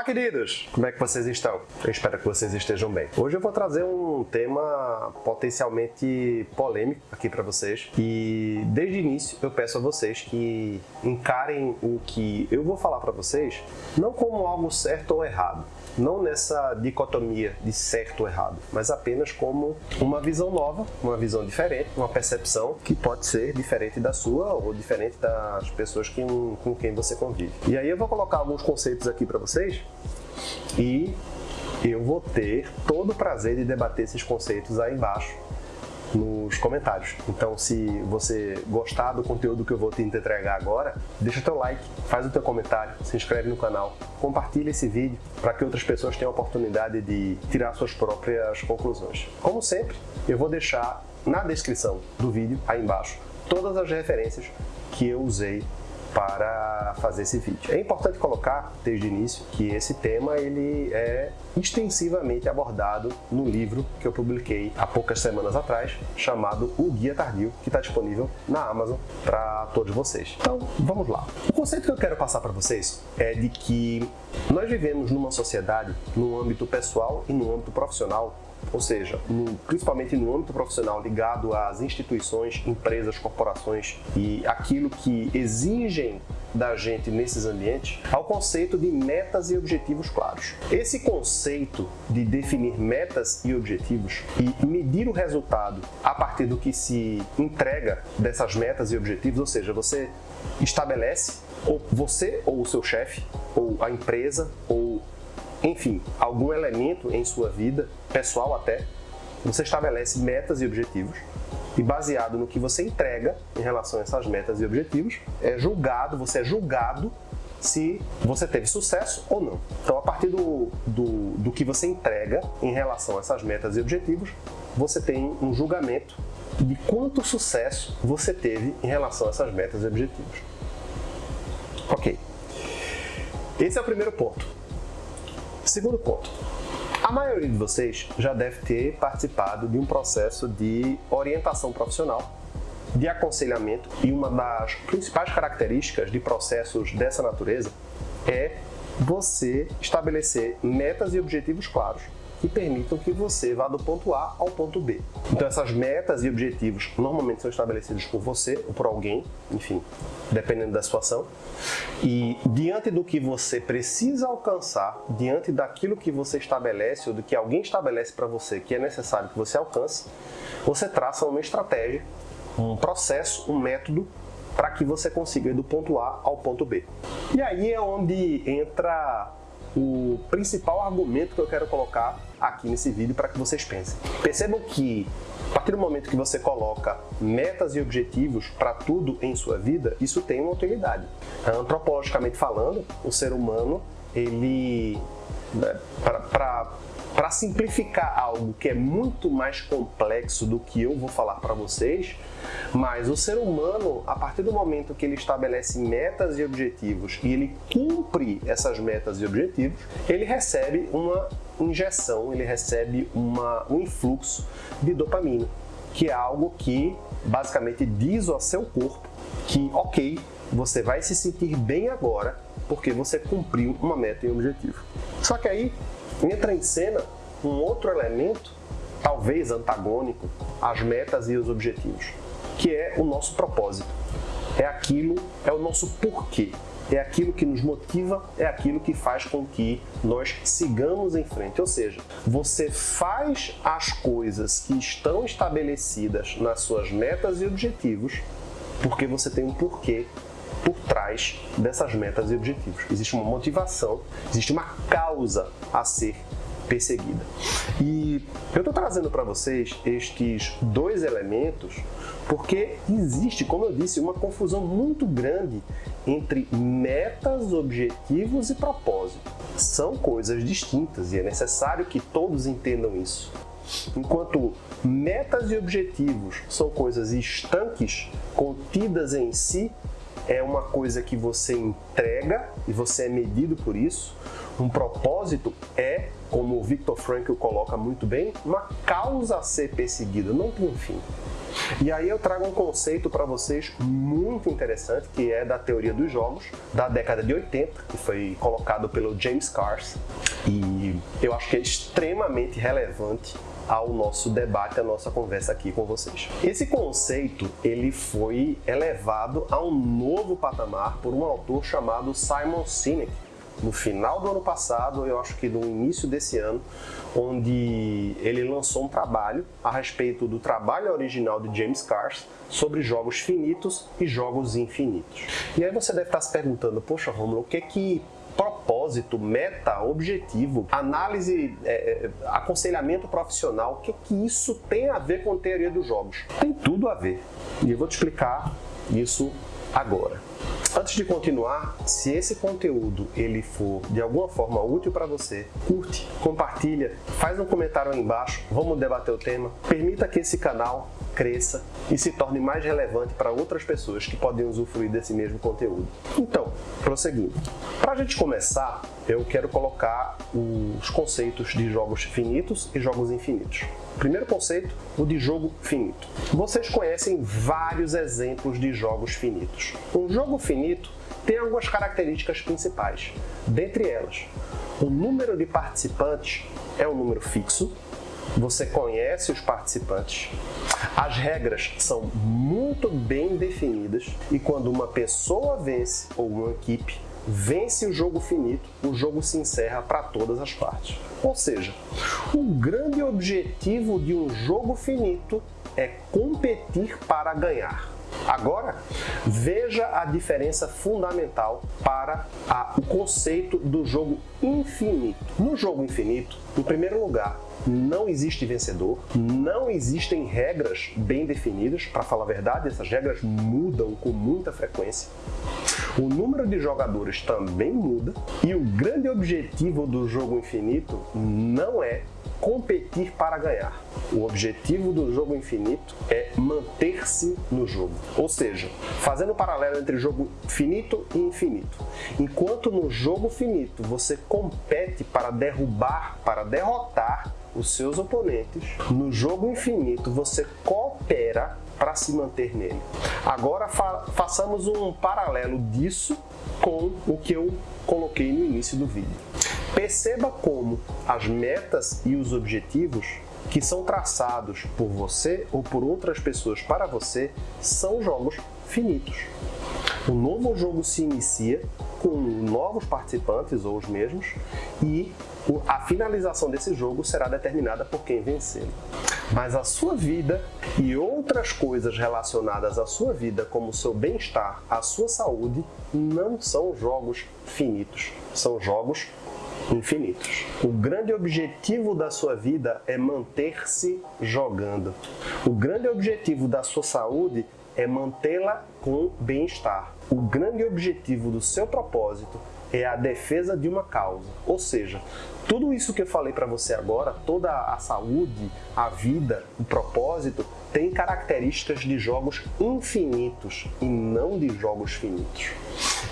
Olá, queridos! Como é que vocês estão? Eu espero que vocês estejam bem. Hoje eu vou trazer um tema potencialmente polêmico aqui para vocês e desde o início eu peço a vocês que encarem o que eu vou falar para vocês não como algo certo ou errado, não nessa dicotomia de certo ou errado, mas apenas como uma visão nova, uma visão diferente, uma percepção que pode ser diferente da sua ou diferente das pessoas que, com quem você convive. E aí eu vou colocar alguns conceitos aqui para vocês e eu vou ter todo o prazer de debater esses conceitos aí embaixo nos comentários. Então, se você gostar do conteúdo que eu vou te entregar agora, deixa o teu like, faz o teu comentário, se inscreve no canal, compartilha esse vídeo para que outras pessoas tenham a oportunidade de tirar suas próprias conclusões. Como sempre, eu vou deixar na descrição do vídeo, aí embaixo, todas as referências que eu usei para fazer esse vídeo. É importante colocar desde o início que esse tema ele é extensivamente abordado no livro que eu publiquei há poucas semanas atrás, chamado O Guia Tardio, que está disponível na Amazon para todos vocês. Então, vamos lá. O conceito que eu quero passar para vocês é de que nós vivemos numa sociedade, no âmbito pessoal e no âmbito profissional, ou seja, no, principalmente no âmbito profissional ligado às instituições, empresas, corporações e aquilo que exigem da gente nesses ambientes, ao conceito de metas e objetivos claros. Esse conceito de definir metas e objetivos e medir o resultado a partir do que se entrega dessas metas e objetivos, ou seja, você estabelece ou você ou o seu chefe ou a empresa ou enfim, algum elemento em sua vida, pessoal até, você estabelece metas e objetivos e baseado no que você entrega em relação a essas metas e objetivos, é julgado, você é julgado se você teve sucesso ou não. Então, a partir do, do, do que você entrega em relação a essas metas e objetivos, você tem um julgamento de quanto sucesso você teve em relação a essas metas e objetivos. Ok. Esse é o primeiro ponto. Segundo ponto, a maioria de vocês já deve ter participado de um processo de orientação profissional, de aconselhamento, e uma das principais características de processos dessa natureza é você estabelecer metas e objetivos claros que permitam que você vá do ponto A ao ponto B. Então essas metas e objetivos normalmente são estabelecidos por você ou por alguém, enfim, dependendo da situação. E diante do que você precisa alcançar, diante daquilo que você estabelece ou do que alguém estabelece para você que é necessário que você alcance, você traça uma estratégia, um processo, um método para que você consiga ir do ponto A ao ponto B. E aí é onde entra o principal argumento que eu quero colocar aqui nesse vídeo para que vocês pensem. Percebam que a partir do momento que você coloca metas e objetivos para tudo em sua vida, isso tem uma utilidade. Antropologicamente falando, o ser humano, ele, né, para para simplificar algo que é muito mais complexo do que eu vou falar para vocês, mas o ser humano, a partir do momento que ele estabelece metas e objetivos e ele cumpre essas metas e objetivos, ele recebe uma injeção, ele recebe uma, um influxo de dopamina, que é algo que basicamente diz ao seu corpo que, ok, você vai se sentir bem agora porque você cumpriu uma meta e um objetivo. Só que aí entra em cena um outro elemento, talvez antagônico, às metas e os objetivos, que é o nosso propósito. É aquilo, é o nosso porquê. É aquilo que nos motiva, é aquilo que faz com que nós sigamos em frente. Ou seja, você faz as coisas que estão estabelecidas nas suas metas e objetivos porque você tem um porquê por trás dessas metas e objetivos. Existe uma motivação, existe uma causa a ser perseguida. E eu estou trazendo para vocês estes dois elementos porque existe, como eu disse, uma confusão muito grande entre metas, objetivos e propósito. São coisas distintas e é necessário que todos entendam isso. Enquanto metas e objetivos são coisas estanques, contidas em si, é uma coisa que você entrega e você é medido por isso. Um propósito é como o Viktor Frankl coloca muito bem, uma causa a ser perseguida, não tem um fim. E aí eu trago um conceito para vocês muito interessante, que é da teoria dos jogos, da década de 80, que foi colocado pelo James Cars, e eu acho que é extremamente relevante ao nosso debate, à nossa conversa aqui com vocês. Esse conceito ele foi elevado a um novo patamar por um autor chamado Simon Sinek, no final do ano passado, eu acho que no início desse ano, onde ele lançou um trabalho a respeito do trabalho original de James Cars sobre jogos finitos e jogos infinitos. E aí você deve estar se perguntando, poxa Romulo, o que é que propósito, meta, objetivo, análise, é, é, aconselhamento profissional, o que, que isso tem a ver com a teoria dos jogos? Tem tudo a ver. E eu vou te explicar isso agora. Antes de continuar, se esse conteúdo ele for de alguma forma útil para você, curte, compartilha, faz um comentário aí embaixo, vamos debater o tema. Permita que esse canal cresça e se torne mais relevante para outras pessoas que podem usufruir desse mesmo conteúdo. Então, prosseguindo. Para a gente começar, eu quero colocar os conceitos de jogos finitos e jogos infinitos. Primeiro conceito, o de jogo finito. Vocês conhecem vários exemplos de jogos finitos. Um jogo finito tem algumas características principais. Dentre elas, o número de participantes é um número fixo, você conhece os participantes, as regras são muito bem definidas e quando uma pessoa vence ou uma equipe vence o jogo finito, o jogo se encerra para todas as partes. Ou seja, o grande objetivo de um jogo finito é competir para ganhar. Agora, veja a diferença fundamental para a, o conceito do jogo infinito. No jogo infinito, em primeiro lugar, não existe vencedor, não existem regras bem definidas, para falar a verdade, essas regras mudam com muita frequência. O número de jogadores também muda e o grande objetivo do jogo infinito não é competir para ganhar. O objetivo do jogo infinito é manter-se no jogo. Ou seja, fazendo um paralelo entre jogo finito e infinito. Enquanto no jogo finito você compete para derrubar, para derrotar os seus oponentes, no jogo infinito você coopera para se manter nele. Agora fa façamos um paralelo disso com o que eu coloquei no início do vídeo. Perceba como as metas e os objetivos que são traçados por você ou por outras pessoas para você são jogos finitos. O novo jogo se inicia com novos participantes ou os mesmos e a finalização desse jogo será determinada por quem vencer. Mas a sua vida e outras coisas relacionadas à sua vida, como o seu bem-estar, a sua saúde, não são jogos finitos, são jogos infinitos. O grande objetivo da sua vida é manter-se jogando. O grande objetivo da sua saúde é mantê-la com bem-estar. O grande objetivo do seu propósito é a defesa de uma causa. Ou seja, tudo isso que eu falei para você agora, toda a saúde, a vida, o propósito, tem características de jogos infinitos e não de jogos finitos.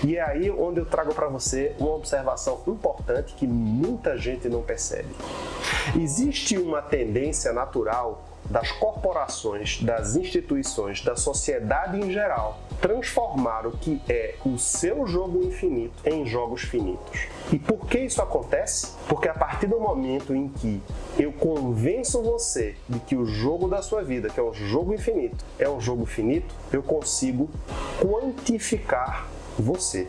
E é aí onde eu trago para você uma observação importante que muita gente não percebe. Existe uma tendência natural das corporações, das instituições, da sociedade em geral, transformar o que é o seu jogo infinito em jogos finitos. E por que isso acontece? Porque a partir do momento em que eu convenço você de que o jogo da sua vida, que é um jogo infinito, é um jogo finito, eu consigo quantificar você.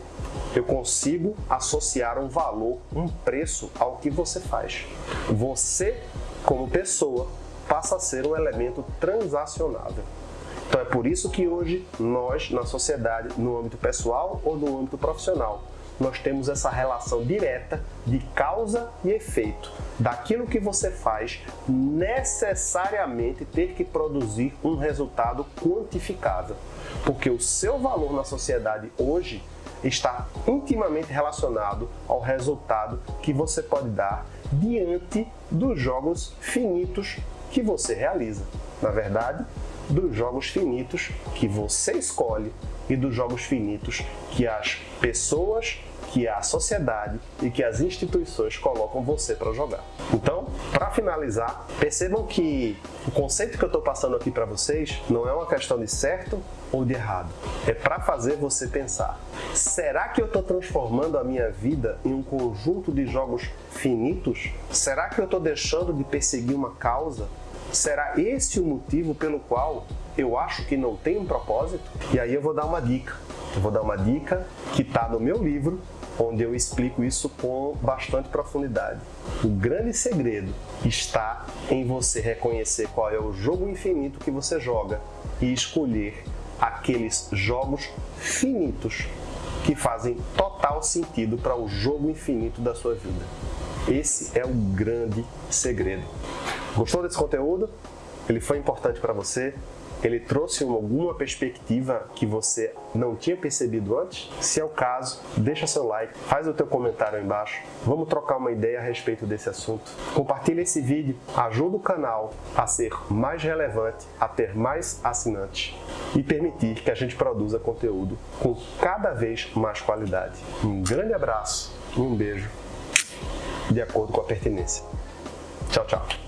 Eu consigo associar um valor, um preço ao que você faz. Você, como pessoa, passa a ser um elemento transacionável. Então é por isso que hoje nós, na sociedade, no âmbito pessoal ou no âmbito profissional, nós temos essa relação direta de causa e efeito daquilo que você faz necessariamente ter que produzir um resultado quantificável. Porque o seu valor na sociedade hoje está intimamente relacionado ao resultado que você pode dar diante dos jogos finitos que você realiza. Na verdade, dos jogos finitos que você escolhe e dos jogos finitos que as pessoas que a sociedade e que as instituições colocam você para jogar. Então, para finalizar, percebam que o conceito que eu estou passando aqui para vocês não é uma questão de certo ou de errado. É para fazer você pensar: será que eu estou transformando a minha vida em um conjunto de jogos finitos? Será que eu estou deixando de perseguir uma causa? Será esse o motivo pelo qual eu acho que não tem um propósito? E aí eu vou dar uma dica. Eu vou dar uma dica que está no meu livro, onde eu explico isso com bastante profundidade. O grande segredo está em você reconhecer qual é o jogo infinito que você joga e escolher aqueles jogos finitos que fazem total sentido para o jogo infinito da sua vida. Esse é o grande segredo. Gostou desse conteúdo? Ele foi importante para você? Ele trouxe alguma perspectiva que você não tinha percebido antes? Se é o caso, deixa seu like, faz o teu comentário aí embaixo. Vamos trocar uma ideia a respeito desse assunto. Compartilha esse vídeo, ajuda o canal a ser mais relevante, a ter mais assinantes e permitir que a gente produza conteúdo com cada vez mais qualidade. Um grande abraço e um beijo de acordo com a pertinência. Tchau, tchau.